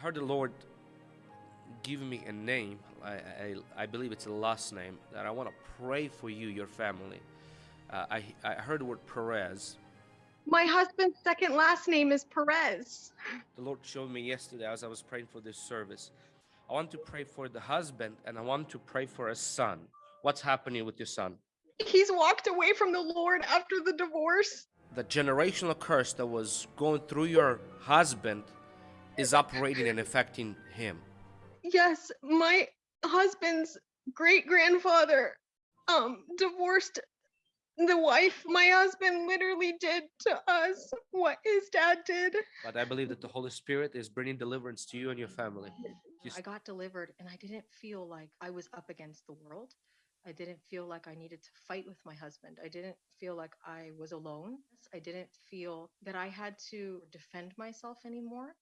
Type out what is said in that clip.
I heard the Lord give me a name. I, I, I believe it's a last name that I want to pray for you, your family. Uh, I, I heard the word Perez. My husband's second last name is Perez. The Lord showed me yesterday as I was praying for this service. I want to pray for the husband and I want to pray for a son. What's happening with your son? He's walked away from the Lord after the divorce. The generational curse that was going through your husband is operating and affecting him. Yes, my husband's great grandfather um divorced the wife my husband literally did to us what his dad did. But I believe that the Holy Spirit is bringing deliverance to you and your family. Just- I got delivered and I didn't feel like I was up against the world. I didn't feel like I needed to fight with my husband. I didn't feel like I was alone. I didn't feel that I had to defend myself anymore.